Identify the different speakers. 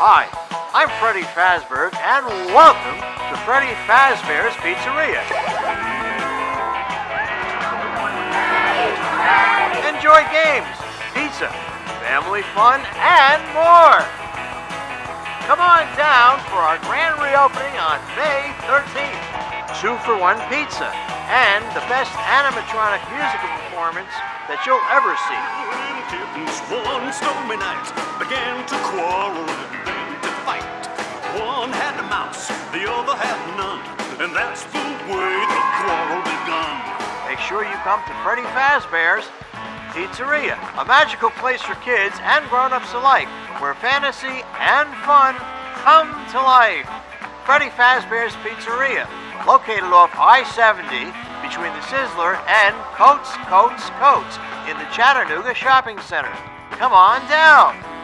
Speaker 1: Hi, I'm Freddy Fazbear, and welcome to Freddy Fazbear's Pizzeria. Enjoy games, pizza, family fun, and more. Come on down for our grand reopening on May 13th. Two for one pizza and the best animatronic musical performance that you'll ever see.
Speaker 2: One stormy night began to quarrel and then to fight. One had a mouse, the other had none, and that's the way the quarrel begun.
Speaker 1: Make sure you come to Freddy Fazbear's Pizzeria, a magical place for kids and grown-ups alike, where fantasy and fun come to life. Freddy Fazbear's Pizzeria, located off I-70 between the Sizzler and Coats, Coats, Coats in the Chattanooga Shopping Center. Come on down.